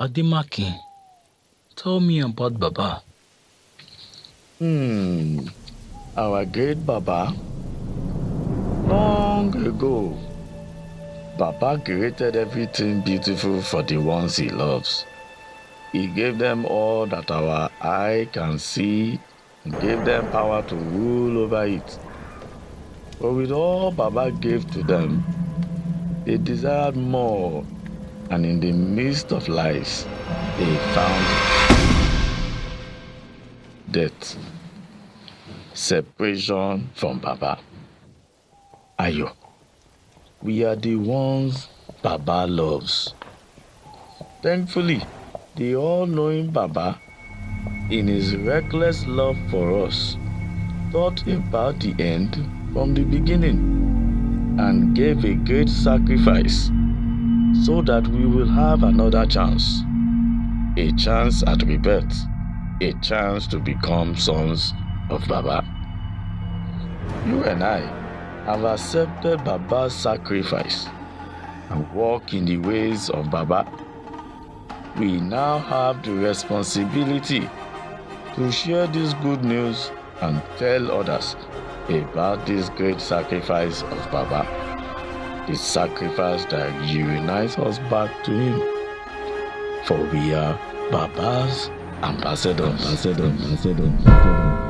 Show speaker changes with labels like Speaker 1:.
Speaker 1: Ademakin, tell me about Baba.
Speaker 2: Hmm, our great Baba. Long ago, Baba created everything beautiful for the ones he loves. He gave them all that our eye can see and gave them power to rule over it. But with all Baba gave to them, they desired more, and in the midst of lies, they found death, separation from Baba. Ayo, we are the ones Baba loves. Thankfully, the all-knowing Baba, in his reckless love for us, thought about the end from the beginning and gave a great sacrifice so that we will have another chance. A chance at rebirth, a chance to become sons of Baba. You and I have accepted Baba's sacrifice and walk in the ways of Baba. We now have the responsibility to share this good news and tell others about this great sacrifice of Baba. The sacrifice that unites us back to Him. For we are Baba's ambassadors. ambassadors. ambassadors.